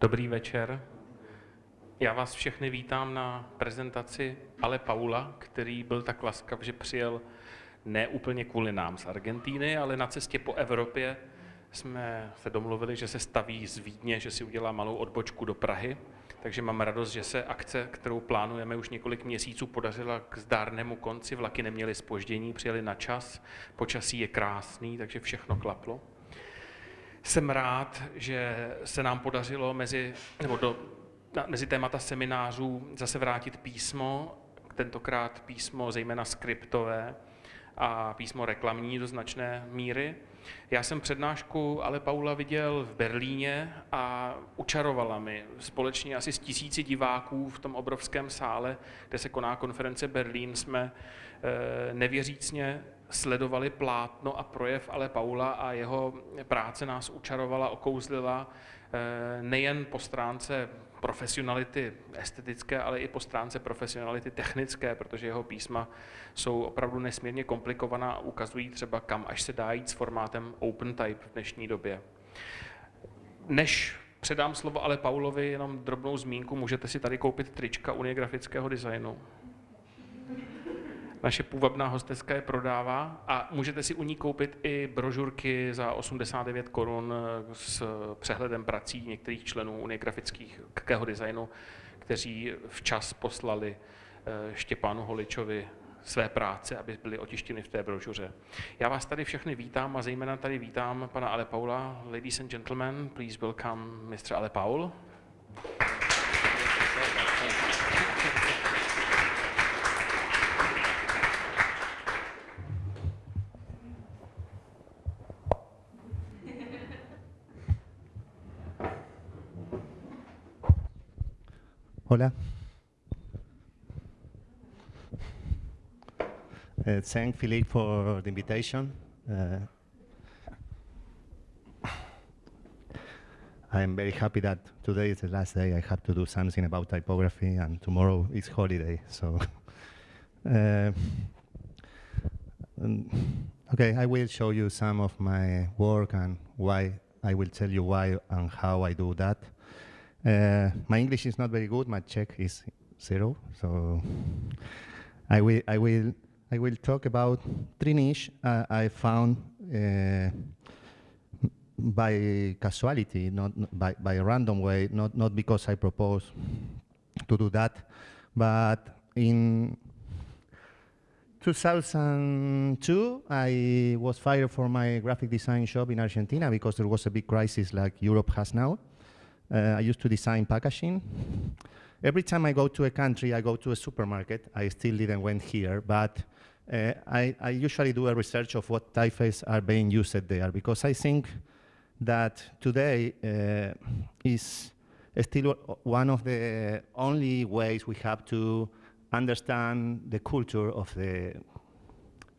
Dobrý večer. Já vás všechny vítám na prezentaci Ale Paula, který byl tak laskav, že přijel ne úplně kvůli nám z Argentíny, ale na cestě po Evropě jsme se domluvili, že se staví z Vídně, že si udělá malou odbočku do Prahy. Takže mám radost, že se akce, kterou plánujeme už několik měsíců, podařila k zdárnému konci. Vlaky neměly spoždění, přijeli na čas, počasí je krásný, takže všechno klaplo. Jsem rád, že se nám podařilo mezi, nebo do, mezi témata seminářů zase vrátit písmo, tentokrát písmo zejména skriptové a písmo reklamní do značné míry. Já jsem přednášku Ale Paula viděl v Berlíně a učarovala mi společně asi s tisíci diváků v tom obrovském sále, kde se koná konference Berlín, jsme eh, nevěřícně sledovali plátno a projev Ale Paula a jeho práce nás učarovala, okouzlila eh, nejen po stránce profesionality estetické, ale i po stránce profesionality technické, protože jeho písma jsou opravdu nesmírně komplikovaná a ukazují třeba, kam až se dá jít s formátem OpenType v dnešní době. Než předám slovo ale Paulovi, jenom drobnou zmínku, můžete si tady koupit trička Unie grafického designu. Naše půvabná hosteská je prodává a můžete si u ní koupit i brožurky za 89 korun s přehledem prací některých členů Unie grafického designu, kteří včas poslali eh, Štěpánu Holičovi své práce, aby byly otištěny v té brožuře. Já vás tady všechny vítám a zejména tady vítám pana Ale Paula. Ladies and gentlemen, please welcome Mr. Ale Paul. Uh, thank Philippe for the invitation. Uh, I'm very happy that today is the last day I have to do something about typography and tomorrow is holiday. So, uh, um, okay, I will show you some of my work and why I will tell you why and how I do that. Uh, my English is not very good. My Czech is zero. So I will, I will, I will talk about three niche uh, I found uh, by casualty, not by, by a random way, not, not because I propose to do that, but in 2002, I was fired from my graphic design shop in Argentina because there was a big crisis like Europe has now. Uh, I used to design packaging. Every time I go to a country, I go to a supermarket. I still didn't went here, but uh, I, I, usually do a research of what typefaces are being used there because I think that today uh, is still one of the only ways we have to understand the culture of the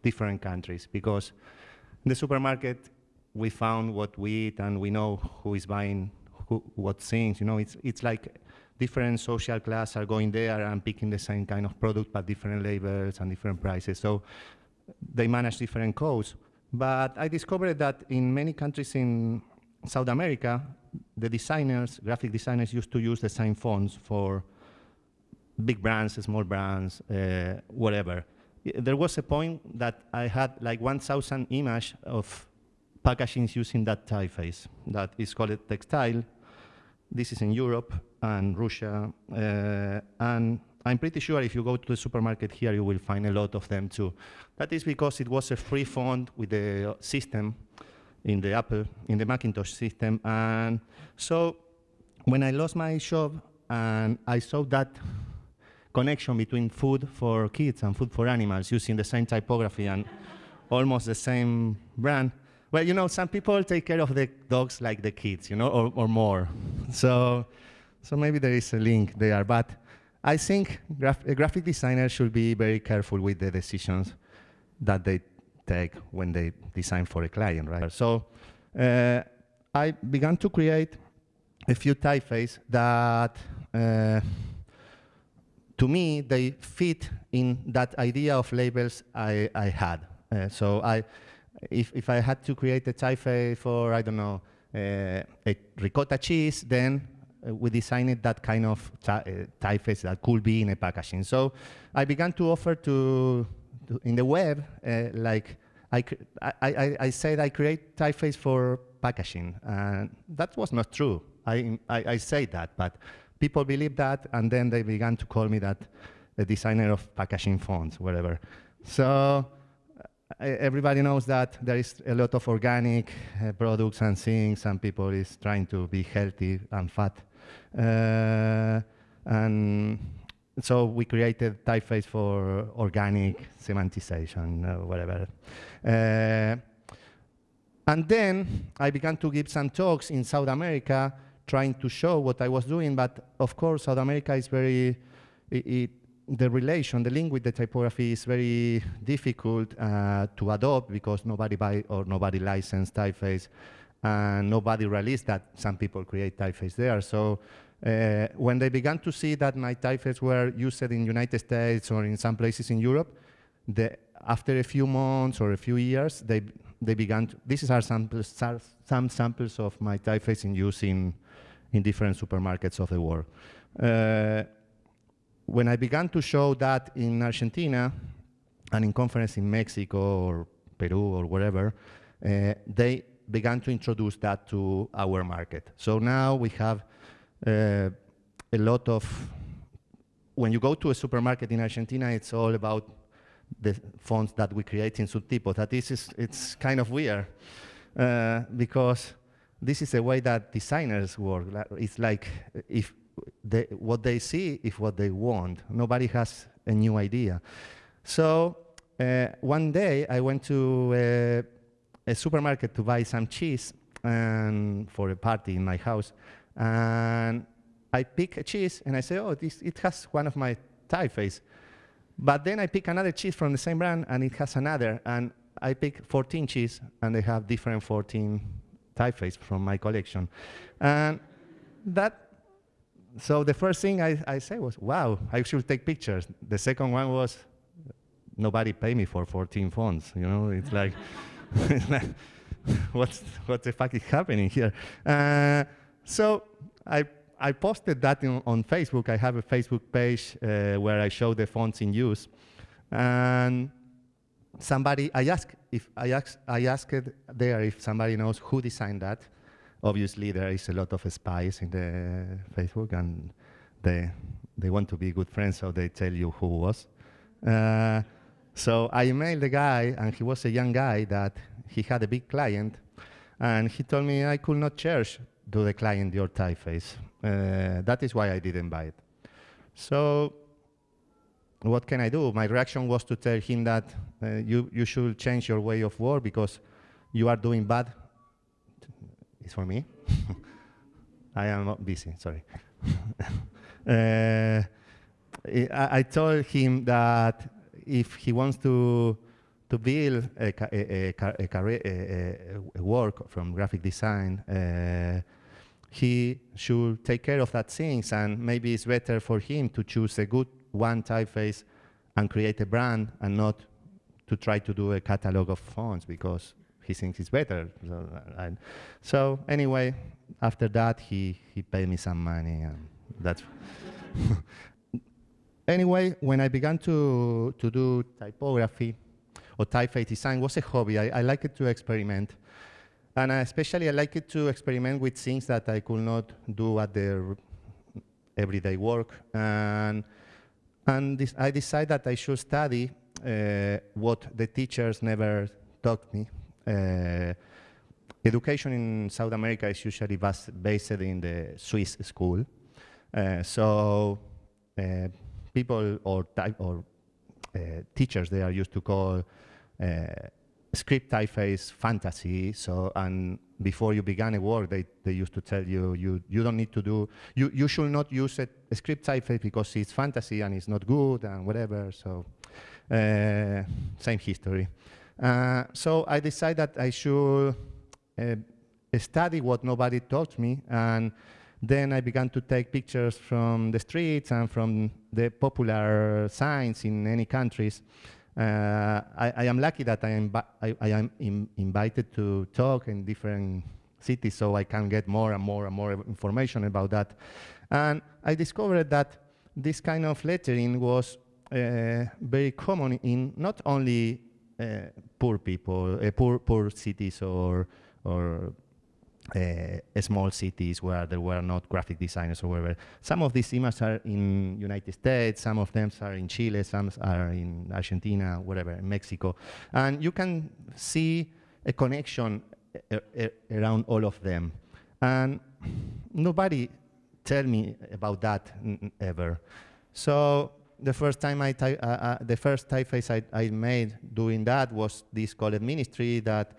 different countries because in the supermarket we found what we eat and we know who is buying who, what things. You know, it's it's like different social class are going there and picking the same kind of product, but different labels and different prices. So they manage different codes. But I discovered that in many countries in South America, the designers, graphic designers, used to use the same fonts for big brands, small brands, uh, whatever. There was a point that I had like 1,000 images of packaging using that typeface that is called textile this is in Europe and Russia. Uh, and I'm pretty sure if you go to the supermarket here, you will find a lot of them too. That is because it was a free font with the system in the Apple, in the Macintosh system. And so when I lost my shop and I saw that connection between food for kids and food for animals using the same typography and almost the same brand, well, you know, some people take care of the dogs like the kids, you know, or, or more. So, so maybe there is a link there. But I think graph a graphic designer should be very careful with the decisions that they take when they design for a client, right? So uh, I began to create a few typefaces that, uh, to me, they fit in that idea of labels I, I had. Uh, so I, if, if I had to create a typeface for, I don't know, a ricotta cheese, then uh, we designed that kind of uh, typeface that could be in a packaging. So I began to offer to, to in the web, uh, like I, I, I, I, said I create typeface for packaging, and that was not true. I, I, I say that, but people believe that, and then they began to call me that the designer of packaging fonts, whatever. So everybody knows that there is a lot of organic uh, products and things, and people is trying to be healthy and fat. Uh, and so we created typeface for organic semantization, uh, whatever. Uh, and then I began to give some talks in South America, trying to show what I was doing, but of course South America is very, it, it the relation, the link with the typography is very difficult uh, to adopt because nobody buy or nobody licensed typeface and nobody released that some people create typeface there. So uh, when they began to see that my typeface were used in United States or in some places in Europe, the, after a few months or a few years, they, they began to, these are samples, some samples of my typeface in use in, in different supermarkets of the world. Uh, when I began to show that in Argentina and in conference in Mexico or Peru or wherever, uh, they began to introduce that to our market. So now we have uh, a lot of, when you go to a supermarket in Argentina, it's all about the fonts that we create in Sudtipos. That this is, it's kind of weird uh, because this is the way that designers work. It's like if they, what they see is what they want. Nobody has a new idea. So uh, one day I went to a, a, supermarket to buy some cheese and for a party in my house. And I pick a cheese and I say, oh, this, it has one of my typeface. But then I pick another cheese from the same brand and it has another. And I pick 14 cheese and they have different 14 typeface from my collection. And that so the first thing I, I said was, wow, I should take pictures. The second one was, nobody pay me for 14 fonts. You know, it's like, what's, what the fuck is happening here? Uh, so I, I posted that in, on Facebook. I have a Facebook page uh, where I show the fonts in use. And somebody, I asked, if I asked, I asked there if somebody knows who designed that obviously there is a lot of spies in the Facebook and they, they want to be good friends, so they tell you who was. Uh, so I emailed the guy, and he was a young guy that he had a big client, and he told me I could not charge to the client your typeface. Uh, that is why I didn't buy it. So what can I do? My reaction was to tell him that uh, you, you should change your way of work because you are doing bad is for me. I am not busy, sorry. uh, I, I, told him that if he wants to to build a, a, a, a, work from graphic design, uh, he should take care of that things, and maybe it's better for him to choose a good one typeface and create a brand, and not to try to do a catalog of fonts because he thinks it's better. So, so anyway, after that, he, he paid me some money, and that's. anyway, when I began to, to do typography or typeface design was a hobby. I, I liked to experiment. And especially I liked to experiment with things that I could not do at the everyday work. And, and this, I decided that I should study uh, what the teachers never taught me, education in South America is usually based in the Swiss school. Uh, so uh, people or, or teachers, they are used to call script typeface fantasy. So, and before you began a work, they, they used to tell you, you, you don't need to do, you, you should not use a, a script typeface because it's fantasy and it's not good and whatever. So, uh, same history. Uh, so I decided that I should uh, study what nobody taught me, and then I began to take pictures from the streets and from the popular signs in any countries. Uh, I, I, am lucky that I am, I, I am in, invited to talk in different cities, so I can get more and more and more information about that. And I discovered that this kind of lettering was uh, very common in not only poor people, uh, poor poor cities or or uh, small cities where there were not graphic designers or whatever. Some of these images are in United States, some of them are in Chile, some are in Argentina, whatever, in Mexico. And you can see a connection around all of them. And nobody tell me about that ever. So the first time I, uh, uh, the first typeface I, I made doing that was this called ministry that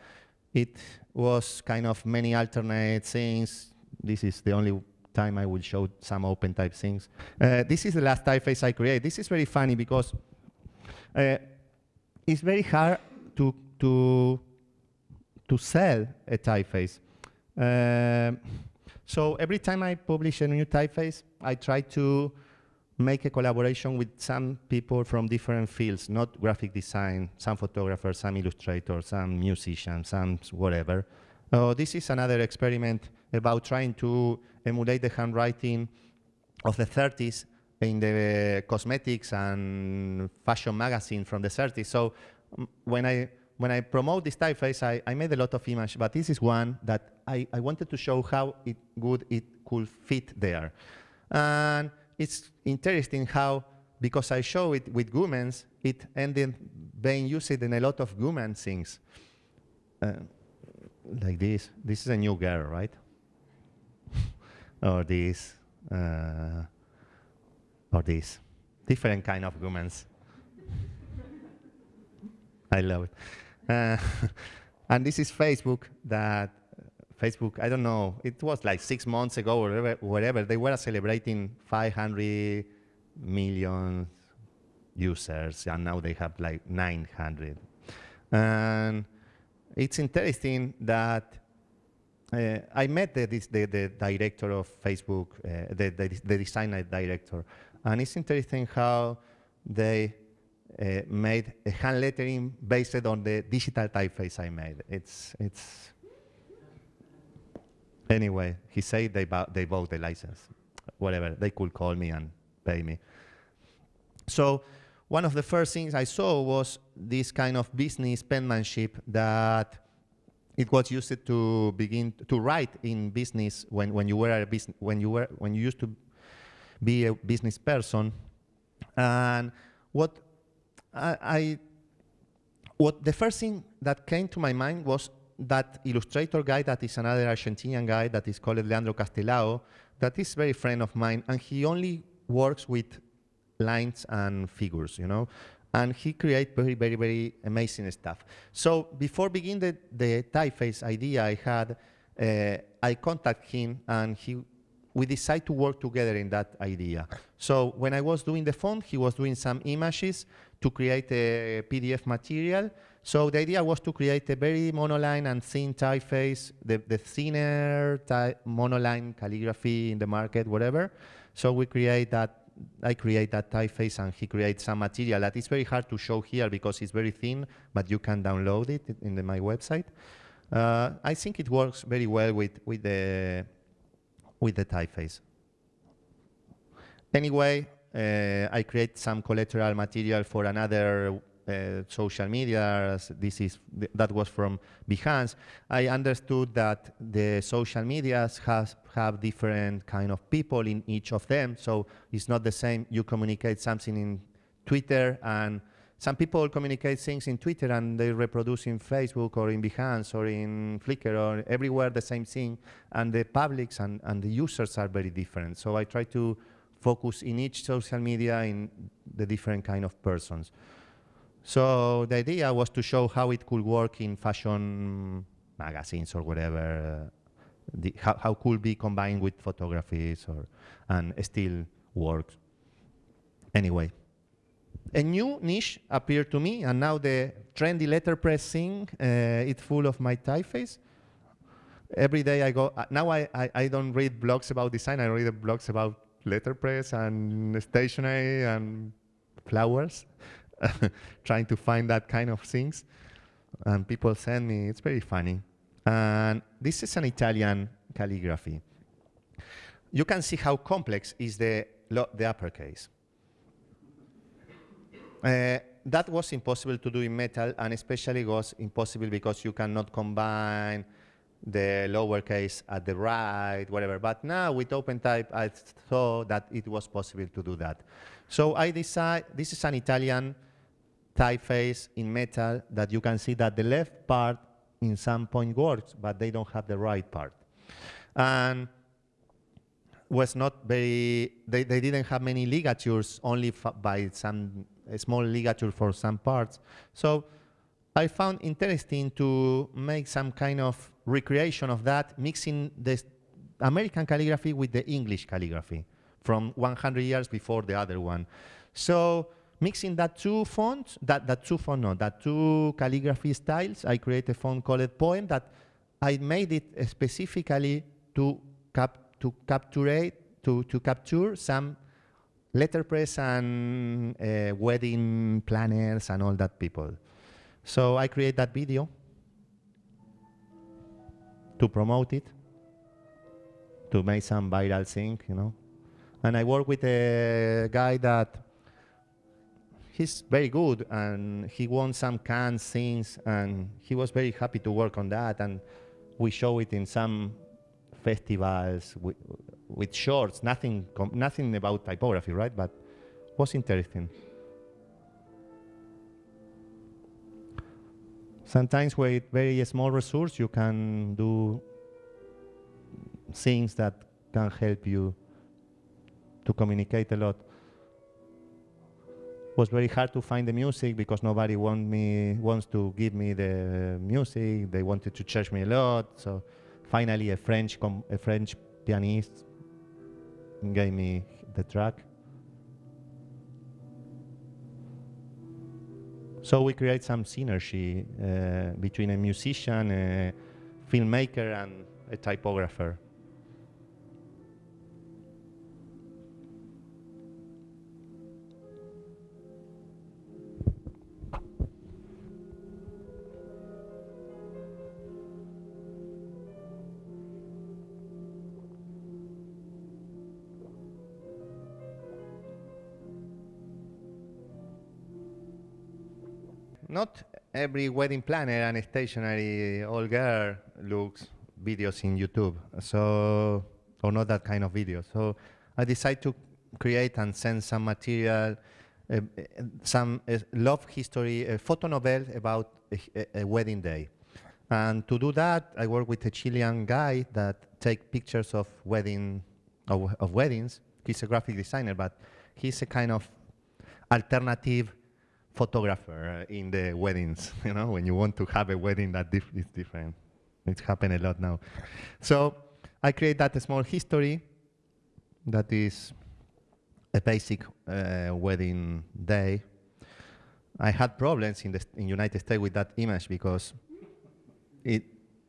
it was kind of many alternate things. This is the only time I will show some open type things. Uh, this is the last typeface I create. This is very funny because uh, it's very hard to, to, to sell a typeface. Uh, so every time I publish a new typeface, I try to make a collaboration with some people from different fields, not graphic design, some photographers, some illustrators, some musicians, some whatever. Uh, this is another experiment about trying to emulate the handwriting of the 30s in the cosmetics and fashion magazine from the 30s. So um, when I when I promote this typeface, I, I made a lot of images, but this is one that I, I wanted to show how it good it could fit there. And it's interesting how, because I show it with Goemans, it ended being used in a lot of Goeman things. Uh, like this. This is a new girl, right? or this. Uh, or this. Different kind of Goemans. I love it. Uh, and this is Facebook that Facebook, I don't know, it was like six months ago or whatever, whatever they were celebrating 500 million users, and now they have like 900. And it's interesting that uh, I met the, the, the, director of Facebook, uh, the, the, the, designer director, and it's interesting how they uh, made a hand lettering based on the digital typeface I made. It's, it's Anyway, he said they, they bought the license. Whatever, they could call me and pay me. So one of the first things I saw was this kind of business penmanship that it was used to begin to write in business when, when you were a business when you were when you used to be a business person. And what I, I what the first thing that came to my mind was that illustrator guy that is another Argentinian guy that is called Leandro Castelao, that is very friend of mine, and he only works with lines and figures, you know, and he create very, very, very amazing stuff. So before beginning the, the typeface idea I had, uh, I contact him and he, we decide to work together in that idea. So when I was doing the font, he was doing some images to create a PDF material, so the idea was to create a very monoline and thin typeface, the, the thinner type monoline calligraphy in the market, whatever. So we create that, I create that typeface and he creates some material that is very hard to show here because it's very thin, but you can download it in the, my website. Uh, I think it works very well with, with, the, with the typeface. Anyway, uh, I create some collateral material for another Uh, social media, this is th that was from Behance, I understood that the social medias has have different kind of people in each of them. So it's not the same. You communicate something in Twitter, and some people communicate things in Twitter and they reproduce in Facebook or in Behance or in Flickr or everywhere the same thing. And the publics and, and the users are very different. So I try to focus in each social media in the different kind of persons. So the idea was to show how it could work in fashion magazines or whatever, uh, the, how, how could be combined with photographies or, and still works. Anyway, a new niche appeared to me, and now the trendy letterpress thing, uh, it's full of my typeface. Every day I go, uh, now I, I, I, don't read blogs about design, I read blogs about letterpress and stationery and flowers. trying to find that kind of things. And people send me, it's very funny. And this is an Italian calligraphy. You can see how complex is the, the uppercase. Uh, that was impossible to do in metal, and especially was impossible because you cannot combine the lowercase at the right, whatever. But now with OpenType, I thought that it was possible to do that. So I decided, this is an Italian typeface in metal that you can see that the left part in some point works, but they don't have the right part. And was not very, they, they didn't have many ligatures, only by some small ligature for some parts. So I found interesting to make some kind of recreation of that, mixing the American calligraphy with the English calligraphy from 100 years before the other one. So mixing that two fonts, that, that two font, no, that two calligraphy styles, I created a font called Poem that I made it specifically to, cap, to capture, to, to capture some letterpress and uh, wedding planners and all that people. So I create that video to promote it, to make some viral thing, you know. And I work with a guy that he's very good and he won some Cannes things and he was very happy to work on that and we show it in some festivals with, with shorts, nothing, nothing about typography, right? But was interesting. Sometimes with very small resource, you can do things that can help you to communicate a lot. It was very hard to find the music because nobody want me wants to give me the music. They wanted to charge me a lot. So finally, a French a French pianist gave me the track. So we create some synergy uh, between a musician, a filmmaker, and a typographer. Every wedding planner and stationery old girl looks videos in YouTube, so or not that kind of video. So I decided to create and send some material, uh, some uh, love history, a photo novel about a, a, wedding day. And to do that, I work with a Chilean guy that take pictures of wedding of, of weddings. He's a graphic designer, but he's a kind of alternative photographer in the weddings, you know, when you want to have a wedding that is different. It's happened a lot now. So I create that small history that is a basic uh, wedding day. I had problems in the in United States with that image because it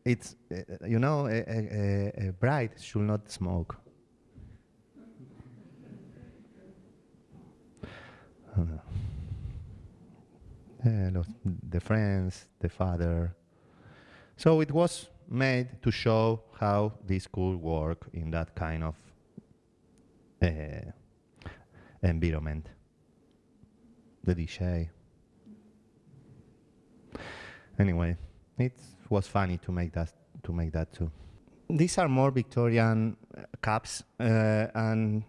it's uh, you know a, a, a bride should not smoke. Uh, the friends, the father. So it was made to show how this could work in that kind of uh, environment. The DJ. Anyway, it was funny to make that to make that too. These are more Victorian uh, cups, uh, and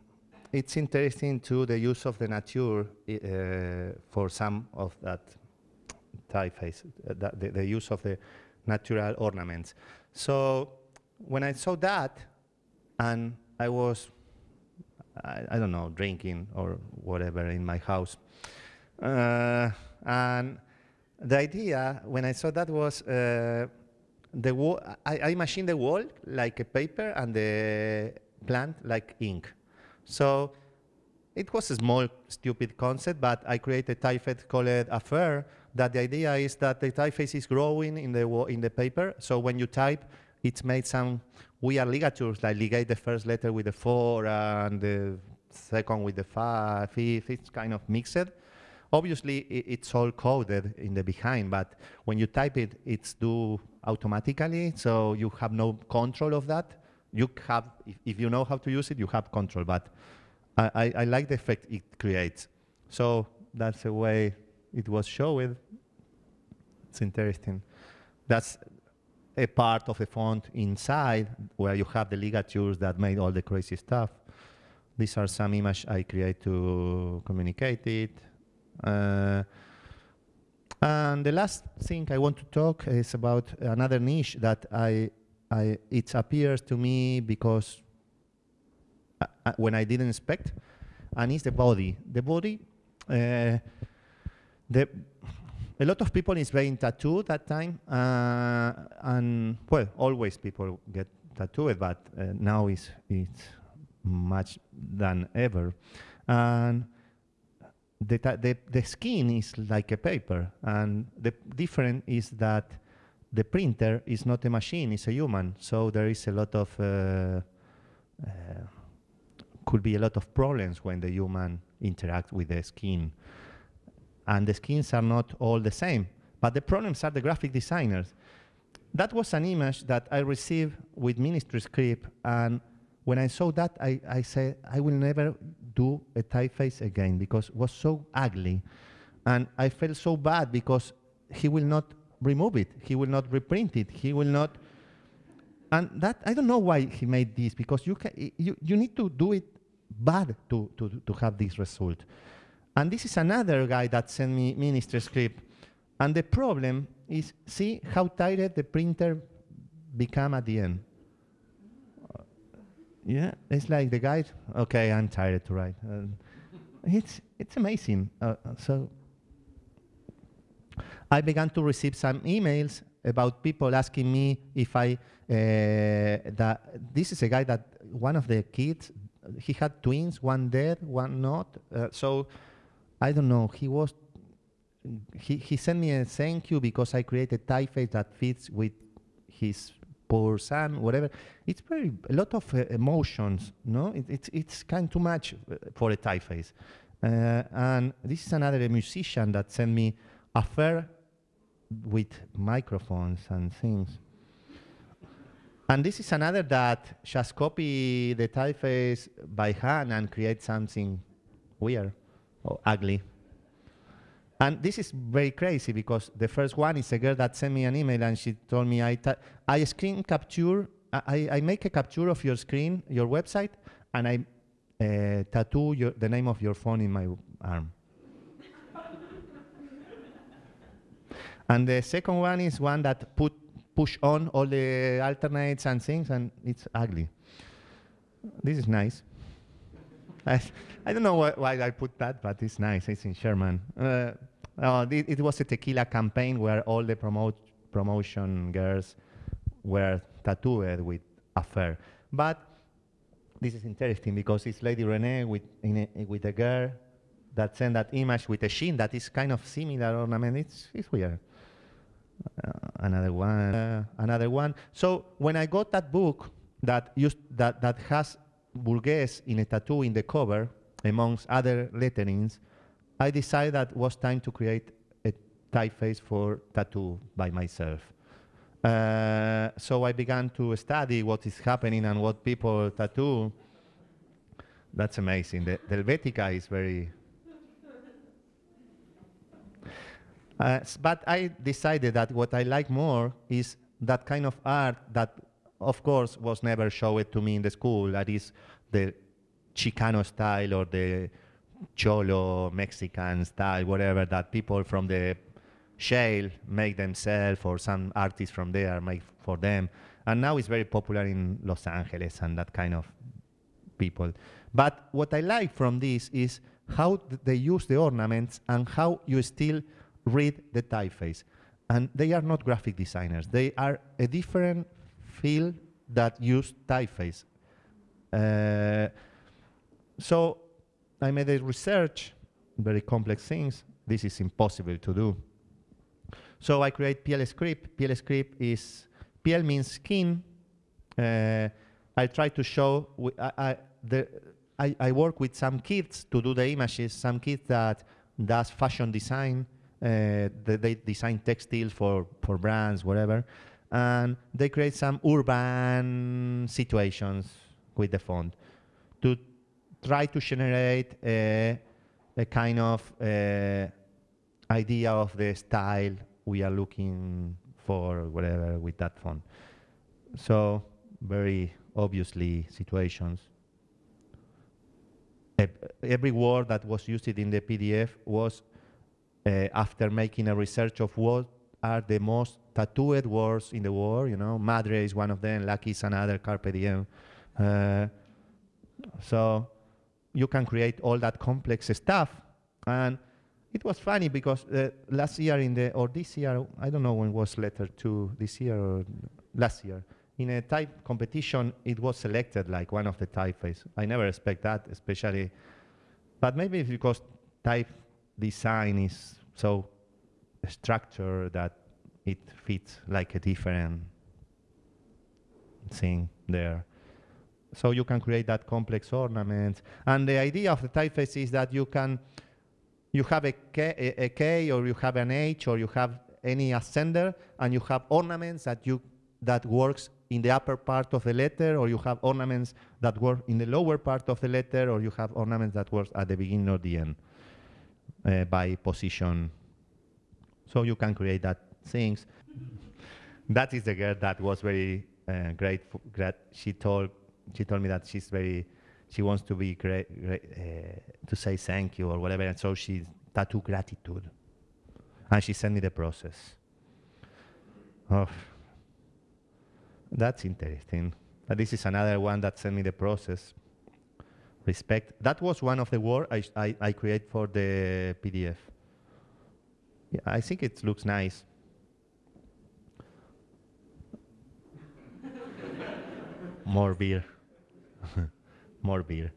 it's interesting too the use of the nature uh, for some of that typeface, uh, the, the use of the natural ornaments. So when I saw that, and I was, I, I don't know, drinking or whatever in my house, uh, and the idea when I saw that was uh, the wall. I, I imagined the wall like a paper and the plant like ink. So it was a small, stupid concept, but I created a typeface called Affair that the idea is that the typeface is growing in the, in the paper. So when you type, it's made some weird ligatures, like ligate the first letter with the four and the second with the five, fifth, it's kind of mixed. Obviously, it's all coded in the behind, but when you type it, it's do automatically, so you have no control of that. You have, if, if you know how to use it, you have control, but I, I, I like the effect it creates. So that's a way it was shown. It's interesting. That's a part of the font inside where you have the ligatures that made all the crazy stuff. These are some images I create to communicate it. Uh, and the last thing I want to talk is about another niche that I, I it appears to me because uh, uh, when I didn't expect, and it's the body. The body, uh, the a lot of people is playing tattoo that time, uh, and well, always people get tattooed, but uh, now it's it's much than ever, and the, the the skin is like a paper, and the difference is that the printer is not a machine; it's a human. So there is a lot of uh, uh could be a lot of problems when the human interact with the skin and the skins are not all the same. But the problems are the graphic designers. That was an image that I received with Ministry Script, and when I saw that, I, I said, I will never do a typeface again because it was so ugly. And I felt so bad because he will not remove it. He will not reprint it. He will not. And that, I don't know why he made this because you, can, you, you need to do it bad to, to, to have this result. And this is another guy that sent me ministry script. And the problem is, see how tired the printer become at the end. Yeah, it's like the guy, okay, I'm tired to write. Uh, it's, it's amazing. Uh, so I began to receive some emails about people asking me if I, uh, that this is a guy that one of the kids, he had twins, one dead, one not. Uh, so I don't know, he was, he, he sent me a thank you because I created typeface that fits with his poor son, whatever. It's very, a lot of uh, emotions, no? It, it's, it's kind too much uh, for a typeface. Uh, and this is another musician that sent me affair with microphones and things. And this is another that just copy the typeface by hand and create something weird or ugly. And this is very crazy because the first one is a girl that sent me an email and she told me I, I screen capture, I, I make a capture of your screen, your website, and I uh, tattoo your, the name of your phone in my arm. and the second one is one that put push on all the alternates and things, and it's ugly. This is nice. I, I don't know why, why, I put that, but it's nice. It's in Sherman. Uh, uh, it, it, was a tequila campaign where all the promote, promotion girls were tattooed with affair. But this is interesting because it's Lady Renee with, a, with a girl that sent that image with a sheen that is kind of similar ornament. It's, it's weird. Uh, another one, uh, another one. So when I got that book that used that that has Burgues in a tattoo in the cover, amongst other letterings, I decided that it was time to create a typeface for tattoo by myself. Uh, so I began to study what is happening and what people tattoo. That's amazing. The, the Helvetica is very... Uh, but I decided that what I like more is that kind of art that of course, was never showed to me in the school. That is the Chicano style or the Cholo Mexican style, whatever that people from the shale make themselves or some artists from there make for them. And now it's very popular in Los Angeles and that kind of people. But what I like from this is how they use the ornaments and how you still read the typeface. And they are not graphic designers. They are a different field that use typeface. Uh, so I made a research, very complex things. This is impossible to do. So I create Piel script. Piel script is, Piel means skin. Uh, I try to show, I, I, the, I, I, work with some kids to do the images, some kids that does fashion design, uh, they design textiles for, for brands, whatever. And they create some urban situations with the font to try to generate a, a kind of uh, idea of the style we are looking for, whatever, with that font. So very obviously situations. every word that was used in the PDF was uh, after making a research of what are the most tattooed words in the world. You know, madre is one of them, lucky is another, carpe diem. Uh, so you can create all that complex stuff. And it was funny because uh, last year in the, or this year, I don't know when was letter two, this year or last year, in a type competition, it was selected like one of the typefaces. I never expect that, especially, but maybe because type design is so structured that it fits like a different thing there. So you can create that complex ornament. And the idea of the typeface is that you can, you have a K, a, a K or you have an H or you have any ascender and you have ornaments that you that works in the upper part of the letter or you have ornaments that work in the lower part of the letter or you have ornaments that work at the beginning or the end uh, by position. So you can create that things. that is the girl that was very uh, great. She told she told me that she's very she wants to be great, great uh, to say thank you or whatever, and so she tattoo gratitude, and she sent me the process. Oh, that's interesting. But this is another one that sent me the process. Respect. That was one of the words I, I, I create for the PDF. Yeah, I think it looks nice. More beer. More beer.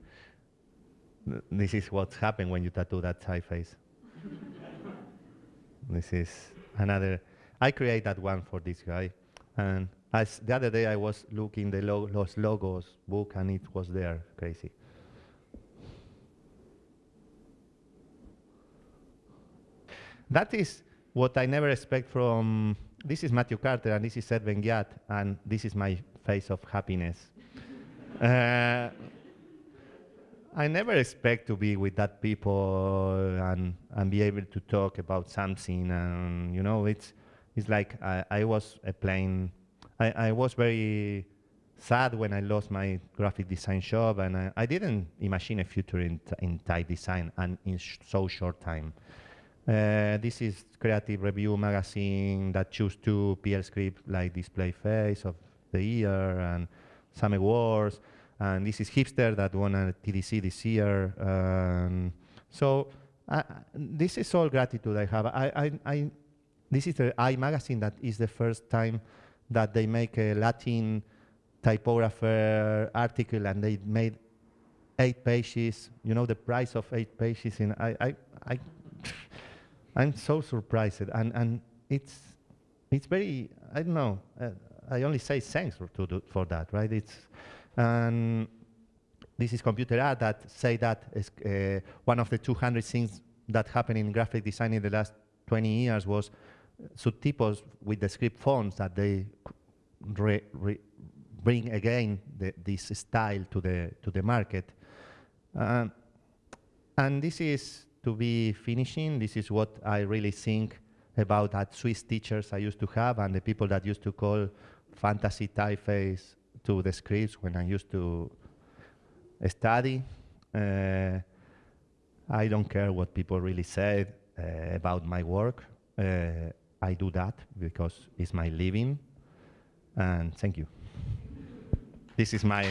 This is what's happened when you tattoo that typeface. this is another. I create that one for this guy, and as the other day I was looking the lo los logos book and it was there, crazy. That is what I never expect from, this is Matthew Carter and this is Ed Benguiat and this is my face of happiness. uh, I never expect to be with that people and, and be able to talk about something and you know, it's, it's like I, I was a plain I, I was very sad when I lost my graphic design job, and I, I didn't imagine a future in, in type design and in sh so short time. Uh, this is Creative Review magazine that choose two Piel script like Display Face of the Year and some awards. And this is Hipster that won a TDC this year. Um, so uh, this is all gratitude I have. I, I, I, this is the Eye magazine that is the first time that they make a Latin typographer article and they made eight pages. You know the price of eight pages. In I, I, I I'm so surprised, and and it's it's very I don't know. Uh, I only say thanks for, to for that, right? It's and this is computer art that say that is, uh, one of the 200 things that happened in graphic design in the last 20 years was subtypos with the script fonts that they re, re bring again the, this style to the to the market. Uh, and this is to be finishing. This is what I really think about that Swiss teachers I used to have and the people that used to call fantasy typeface to the scripts when I used to study. Uh, I don't care what people really said uh, about my work. Uh, I do that because it's my living. And thank you. This is my